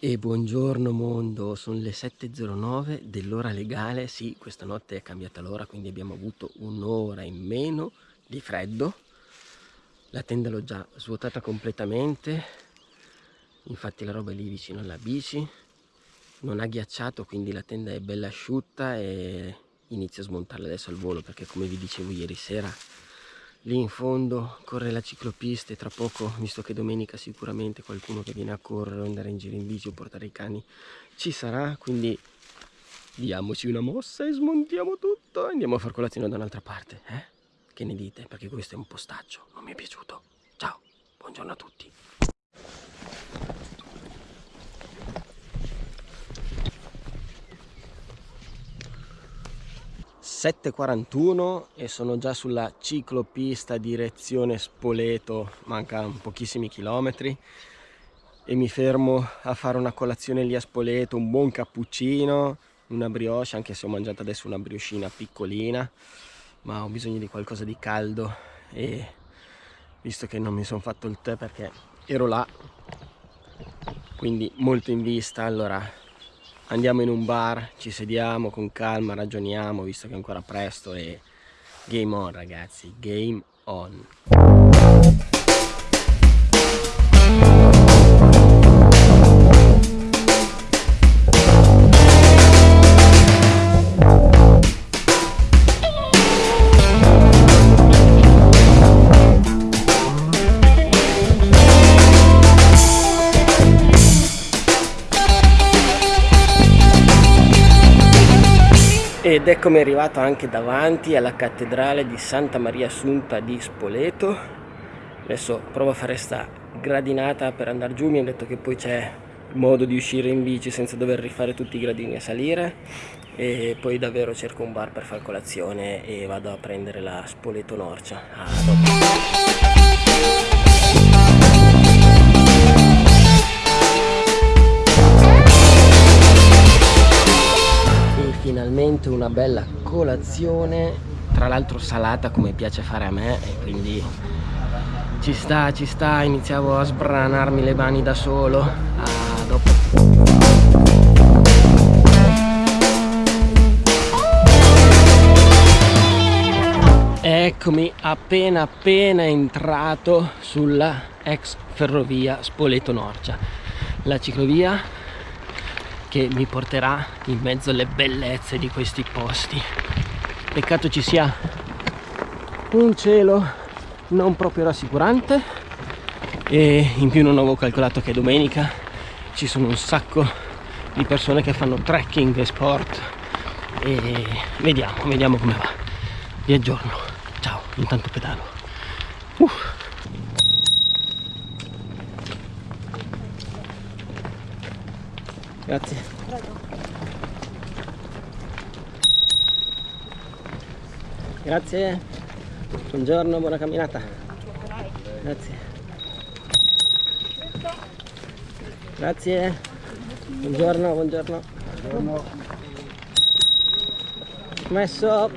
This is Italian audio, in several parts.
E buongiorno mondo, sono le 7.09 dell'ora legale, sì questa notte è cambiata l'ora quindi abbiamo avuto un'ora in meno di freddo. La tenda l'ho già svuotata completamente, infatti la roba è lì vicino alla bici. Non ha ghiacciato quindi la tenda è bella asciutta e inizio a smontarla adesso al volo perché come vi dicevo ieri sera lì in fondo corre la ciclopista e tra poco, visto che domenica sicuramente qualcuno che viene a correre o andare in giro in bici o portare i cani ci sarà, quindi diamoci una mossa e smontiamo tutto e andiamo a far colazione da un'altra parte, eh? Che ne dite? Perché questo è un postaccio, non mi è piaciuto. Ciao, buongiorno a tutti. 7.41 e sono già sulla ciclopista direzione Spoleto, manca pochissimi chilometri. E mi fermo a fare una colazione lì a Spoleto, un buon cappuccino, una brioche, anche se ho mangiato adesso una brioscina piccolina, ma ho bisogno di qualcosa di caldo. E visto che non mi sono fatto il tè perché ero là, quindi molto in vista, allora andiamo in un bar, ci sediamo con calma, ragioniamo visto che è ancora presto e game on ragazzi, game on. Ed eccomi arrivato anche davanti alla cattedrale di Santa Maria Assunta di Spoleto. Adesso provo a fare sta gradinata per andare giù. Mi hanno detto che poi c'è modo di uscire in bici senza dover rifare tutti i gradini a salire. E poi davvero cerco un bar per fare colazione e vado a prendere la Spoleto Norcia. A finalmente una bella colazione. Tra l'altro salata come piace fare a me e quindi ci sta ci sta. Iniziavo a sbranarmi le mani da solo. Ah, dopo. Eccomi appena appena entrato sulla ex ferrovia Spoleto Norcia la ciclovia che mi porterà in mezzo alle bellezze di questi posti. Peccato ci sia un cielo non proprio rassicurante e in più non avevo calcolato che domenica ci sono un sacco di persone che fanno trekking e sport. E vediamo, vediamo come va. Vi aggiorno. Ciao, intanto pedalo. Uff. Grazie. Grazie. Buongiorno, buona camminata. Grazie. Grazie. Buongiorno, buongiorno. Buongiorno. Messo.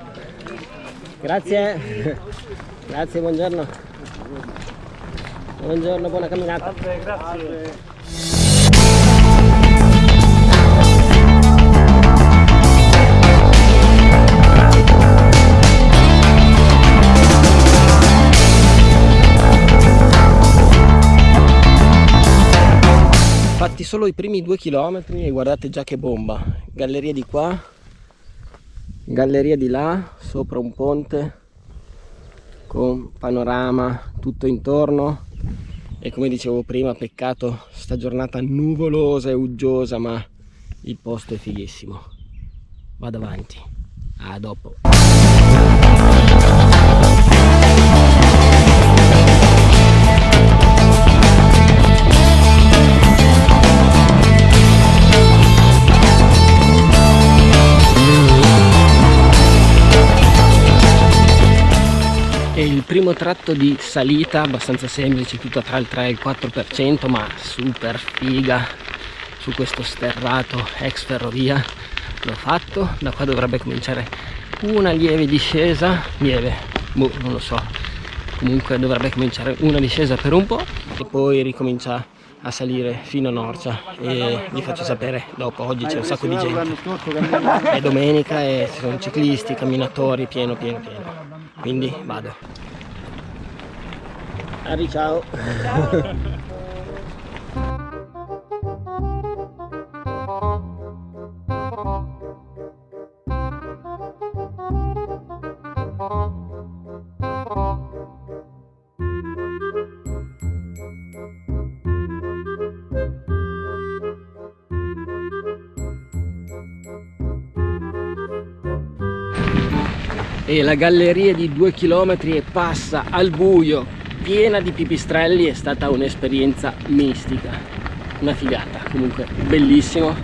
Grazie. Grazie, buongiorno. Buongiorno, buona camminata. Grazie, grazie. Fatti solo i primi due chilometri e guardate già che bomba. Galleria di qua galleria di là sopra un ponte con panorama tutto intorno. E come dicevo prima peccato sta giornata nuvolosa e uggiosa ma il posto è fighissimo. Vado avanti. A dopo è il primo tratto di salita abbastanza semplice tutto tra il 3 e il 4% ma super figa su questo sterrato ex ferrovia. L'ho fatto da qua dovrebbe cominciare una lieve discesa lieve boh non lo so. Comunque dovrebbe cominciare una discesa per un po' e poi ricomincia a salire fino a Norcia e vi faccio sapere dopo, oggi c'è un sacco di gente. È domenica e ci sono ciclisti, camminatori, pieno pieno pieno quindi vado Ari ciao, ciao. e la galleria di due chilometri e passa al buio. Piena di pipistrelli è stata un'esperienza mistica. Una figata comunque bellissimo.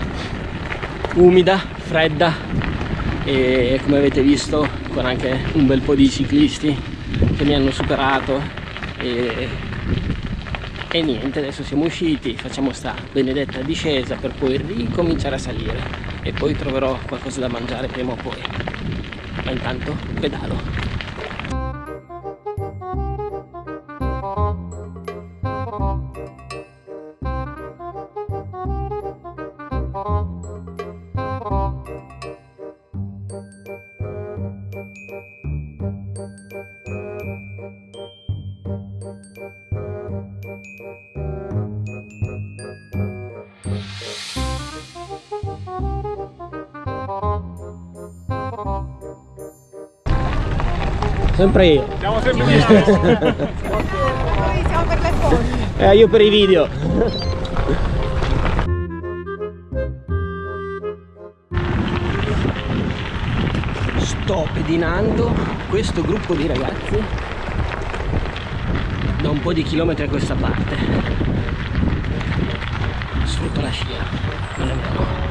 Umida fredda. E come avete visto con anche un bel po' di ciclisti che mi hanno superato. E, e niente adesso siamo usciti facciamo sta benedetta discesa per poi ricominciare a salire. E poi troverò qualcosa da mangiare prima o poi ma intanto pedalo Sempre io. Siamo sempre io. Noi siamo per le foto. Eh, io per i video. Sto pedinando questo gruppo di ragazzi da un po' di chilometri a questa parte. Sfrutto la scia, non è vero.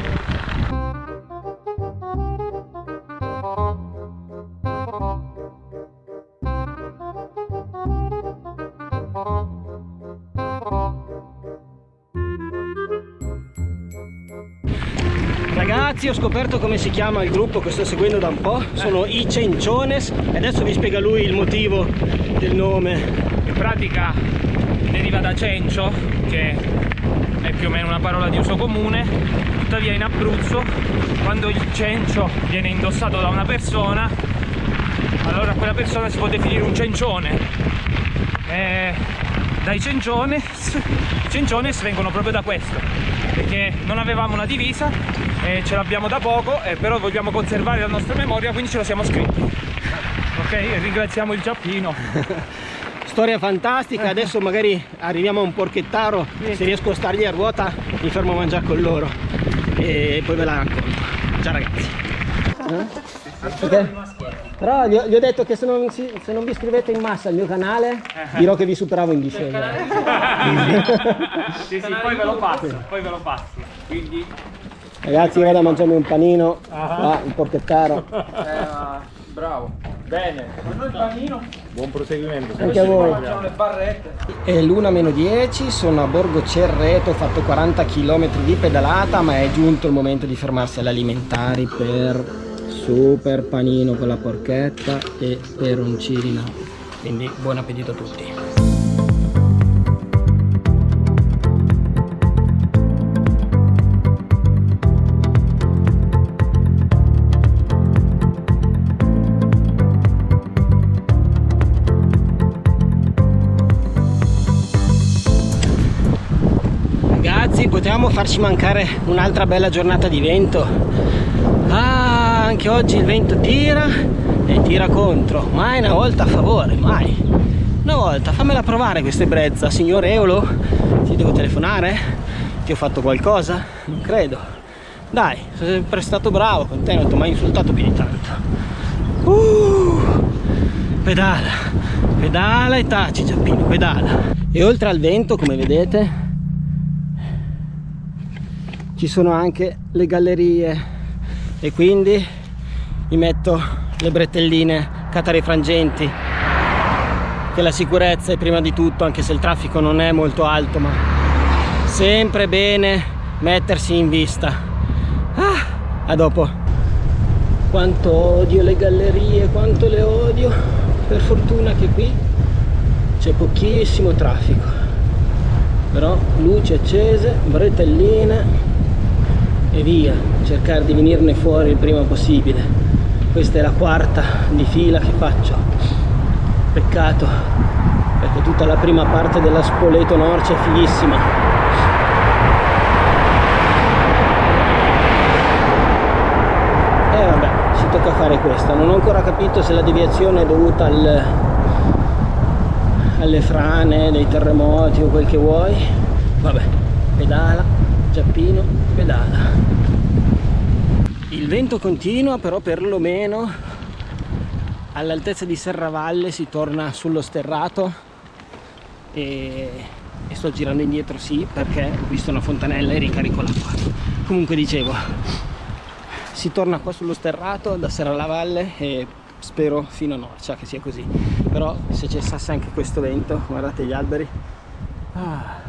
Ragazzi ho scoperto come si chiama il gruppo che sto seguendo da un po' sono i Cenciones. E adesso vi spiega lui il motivo del nome. In pratica deriva da cencio che è più o meno una parola di uso comune. Tuttavia in Abruzzo quando il cencio viene indossato da una persona allora quella persona si può definire un cencione. E dai cenciones i cenciones vengono proprio da questo perché non avevamo una divisa e ce l'abbiamo da poco eh, però vogliamo conservare la nostra memoria quindi ce lo siamo scritti. Ok e ringraziamo il Giappino. Storia fantastica adesso magari arriviamo a un porchettaro se riesco a stargli a ruota mi fermo a mangiare con loro e poi ve la racconto. Ciao ragazzi. Eh? Okay. però gli ho, gli ho, detto che se non, si, se non, vi iscrivete in massa al mio canale dirò che vi superavo in discesa sì sì poi ve lo passo poi ve lo passo quindi Ragazzi vado a mangiarmi un panino, ah, un porchettaro. Eh, bravo. Bene. Ma il panino? Buon proseguimento. Anche a voi. le barrette. È l'una meno 10, sono a Borgo Cerreto, ho fatto 40 km di pedalata, ma è giunto il momento di fermarsi all'alimentari per super panino con la porchetta e peroncino. Quindi buon appetito a tutti. potevamo farci mancare un'altra bella giornata di vento anche oggi il vento tira e tira contro mai una volta a favore mai. Una volta fammela provare questa brezza. Signor Eolo ti devo telefonare? Ti ho fatto qualcosa? Non credo. Dai sono sempre stato bravo con te non ti ho mai insultato più di tanto. Uh, pedala pedala e taci Giappino pedala. E oltre al vento come vedete ci sono anche le gallerie. E quindi mi metto le bretelline catarifrangenti che la sicurezza è prima di tutto anche se il traffico non è molto alto ma sempre bene mettersi in vista. Ah, a dopo. Quanto odio le gallerie quanto le odio. Per fortuna che qui c'è pochissimo traffico. Però luci accese bretelline e via cercare di venirne fuori il prima possibile questa è la quarta di fila che faccio. Peccato perché tutta la prima parte della Spoleto Norcia è fighissima. E vabbè ci tocca fare questa. Non ho ancora capito se la deviazione è dovuta al, alle frane dei terremoti o quel che vuoi. Vabbè pedala Giappino pedala vento continua però perlomeno all'altezza di Serravalle si torna sullo sterrato. E, e, sto girando indietro sì perché ho visto una fontanella e ricarico l'acqua. Comunque dicevo si torna qua sullo sterrato da Serravalle e spero fino a Norcia che sia così. Però se cessasse anche questo vento guardate gli alberi. Ah.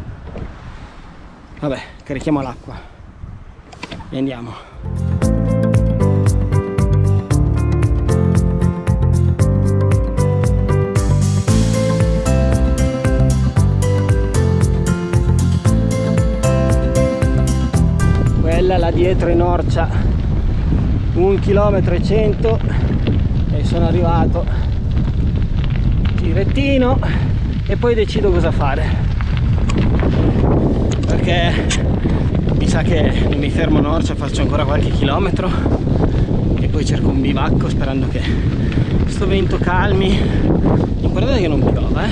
vabbè carichiamo l'acqua. E andiamo quella là dietro in Orcia un chilometro e cento e sono arrivato girettino e poi decido cosa fare. Perché mi sa che mi fermo a Norcia faccio ancora qualche chilometro e poi cerco un bivacco sperando che sto vento calmi. Guardate che non piova eh?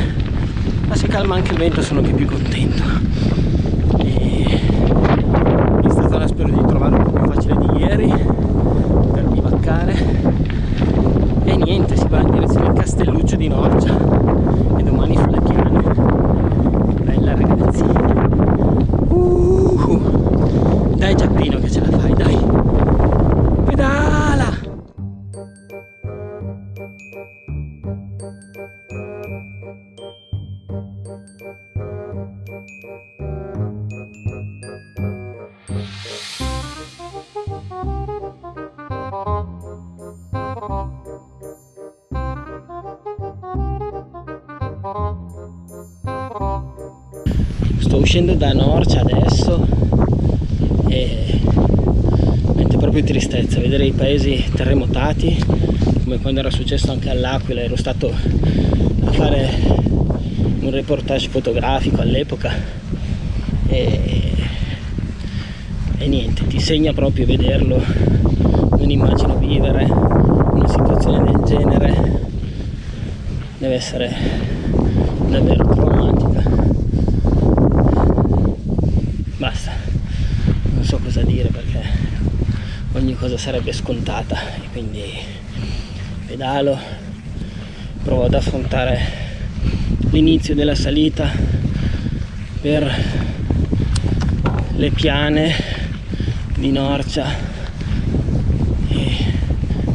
Ma se calma anche il vento sono anche più contento spero di trovare un po' più facile di ieri per bivaccare. E niente si va in direzione Castelluccio di Norcia sto uscendo da Norcia adesso e mette proprio tristezza vedere i paesi terremotati come quando era successo anche all'Aquila ero stato a fare un reportage fotografico all'epoca e, e niente ti segna proprio vederlo non immagino vivere una situazione del genere deve essere davvero traumatica basta non so cosa dire perché ogni cosa sarebbe scontata. E quindi pedalo provo ad affrontare l'inizio della salita per le piane di Norcia e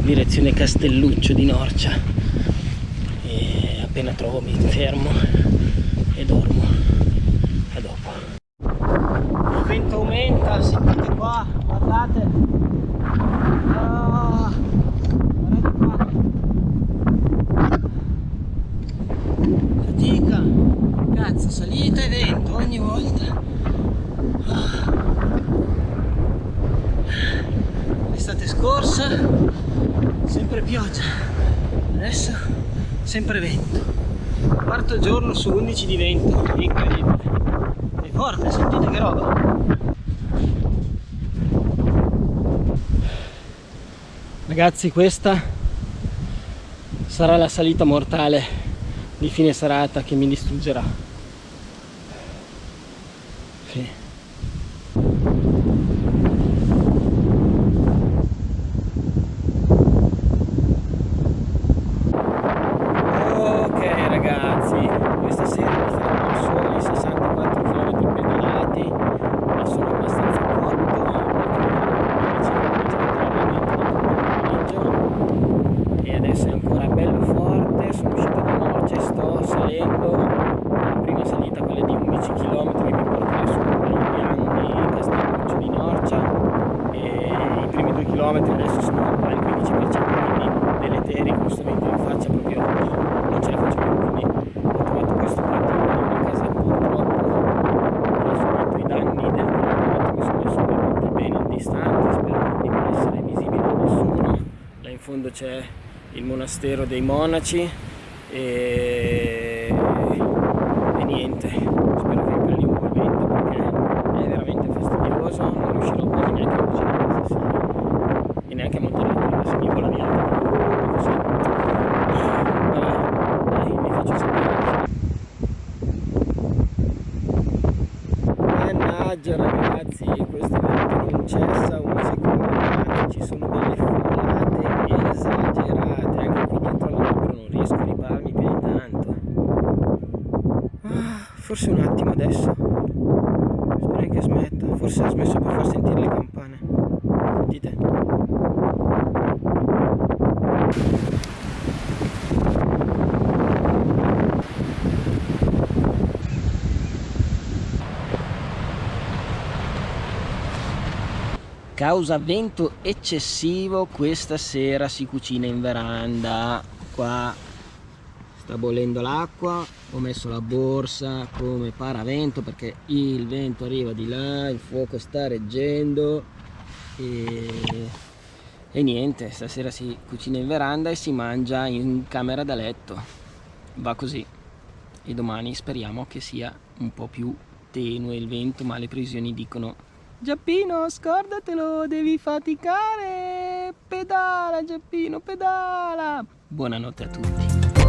direzione Castelluccio di Norcia. E appena trovo mi fermo e dormo. Aumenta, sentite qua, guardate. Ah, guardate qua. Fatica, cazzo, salita e vento ogni volta. Ah. L'estate scorsa, sempre pioggia, adesso sempre vento. Quarto giorno su 11 di vento, incredibile. È forte, sentite che roba. Ragazzi questa sarà la salita mortale di fine serata che mi distruggerà fondo c'è il monastero dei monaci e, e niente. Spero che calli un po' il vento perché è veramente fastidioso non riuscirò quasi neanche a cucinare stasera e neanche a montare la tenda se mi vola via così vabbè dai vi faccio sapere. Mannaggia ragazzi questo vento non cessa un secondo ci sono delle folate esagerate anche qui dietro all'albero non riesco a ripararmi più di tanto ah, forse un attimo adesso. Spero che smetta. Forse ha smesso per far sentire le campane. Sentite. Causa vento eccessivo questa sera si cucina in veranda. Qua sta bollendo l'acqua ho messo la borsa come paravento perché il vento arriva di là il fuoco sta reggendo e, e niente stasera si cucina in veranda e si mangia in camera da letto va così e domani speriamo che sia un po' più tenue il vento ma le previsioni dicono Giappino, scordatelo, devi faticare. Pedala, Giappino, pedala. Buonanotte a tutti.